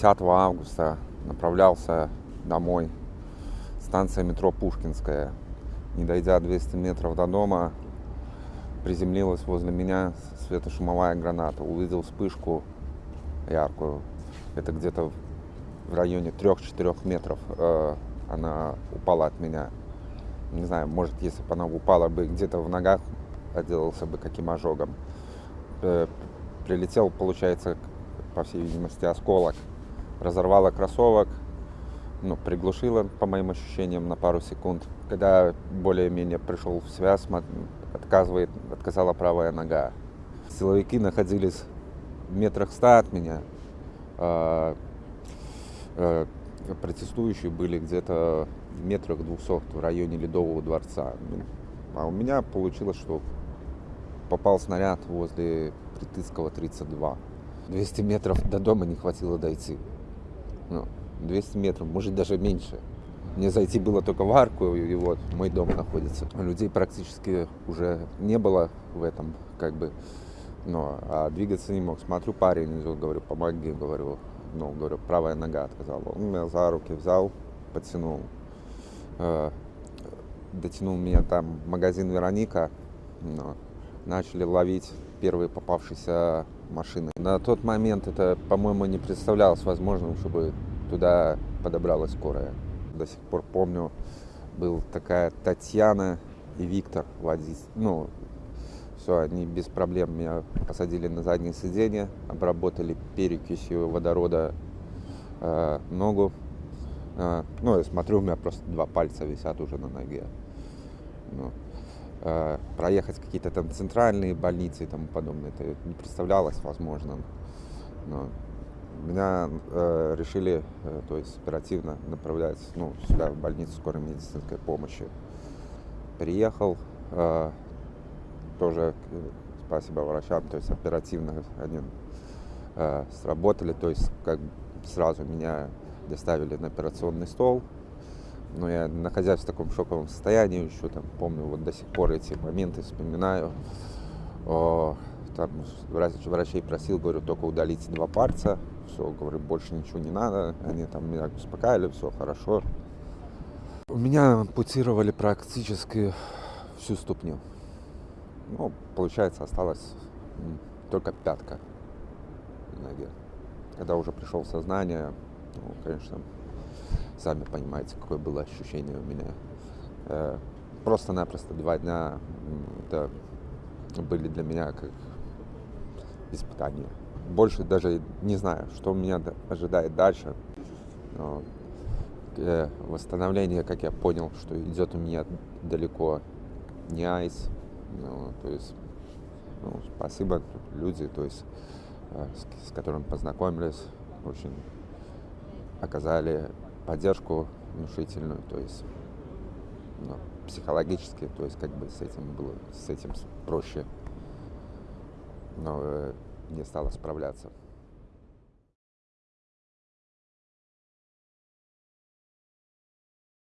10 августа направлялся домой. Станция метро Пушкинская. Не дойдя 200 метров до дома, приземлилась возле меня светошумовая граната. Увидел вспышку яркую. Это где-то в районе 3-4 метров э, она упала от меня. Не знаю, может, если бы она упала бы где-то в ногах, отделался бы каким ожогом. Э, прилетел, получается, по всей видимости, осколок. Разорвала кроссовок, ну, приглушила, по моим ощущениям, на пару секунд. Когда более-менее пришел в связь, отказывает, отказала правая нога. Силовики находились в метрах ста от меня. А, а, протестующие были где-то в метрах двухсот в районе Ледового дворца. Ну, а у меня получилось, что попал снаряд возле Притыцкого 32. 200 метров до дома не хватило дойти. Ну, 200 метров, может даже меньше. Мне зайти было только в арку, и вот мой дом находится. Людей практически уже не было в этом, как бы, ну, а двигаться не мог. Смотрю, парень говорю, помоги, говорю, ну, говорю, правая нога отказала. Он меня за руки взял, подтянул. Э, дотянул меня там магазин Вероника. Ну, начали ловить первые попавшиеся машины. На тот момент это, по-моему, не представлялось возможным, чтобы туда подобралась скорая. До сих пор помню, был такая Татьяна и Виктор водить. Ну, все, они без проблем меня посадили на заднее сиденье, обработали перекисью водорода э, ногу. Э, ну, я смотрю, у меня просто два пальца висят уже на ноге. Ну, проехать какие-то там центральные больницы и тому подобное, это не представлялось возможным. Но меня э, решили, э, то есть оперативно направлять ну, сюда, в больницу скорой медицинской помощи. Приехал, э, тоже э, спасибо врачам, то есть оперативно они э, сработали, то есть как сразу меня доставили на операционный стол. Но я, находясь в таком шоковом состоянии, еще там помню вот до сих пор эти моменты, вспоминаю. О, там врач, врачей просил, говорю, только удалить два пальца, все, говорю, больше ничего не надо. Они там меня успокаивали, все хорошо. У меня ампутировали практически всю ступню. Ну, получается, осталась только пятка на ноге. Когда уже пришел в сознание, ну, конечно, сами понимаете, какое было ощущение у меня. Э, просто-напросто два дня это были для меня как испытания. Больше даже не знаю, что меня ожидает дальше. Но э, восстановление, как я понял, что идет у меня далеко не айс. Ну, то есть, ну, спасибо люди, то есть, э, с, с которыми познакомились, очень оказали поддержку внушительную, то есть ну, психологически, то есть как бы с этим было, с этим проще, но э, не стало справляться.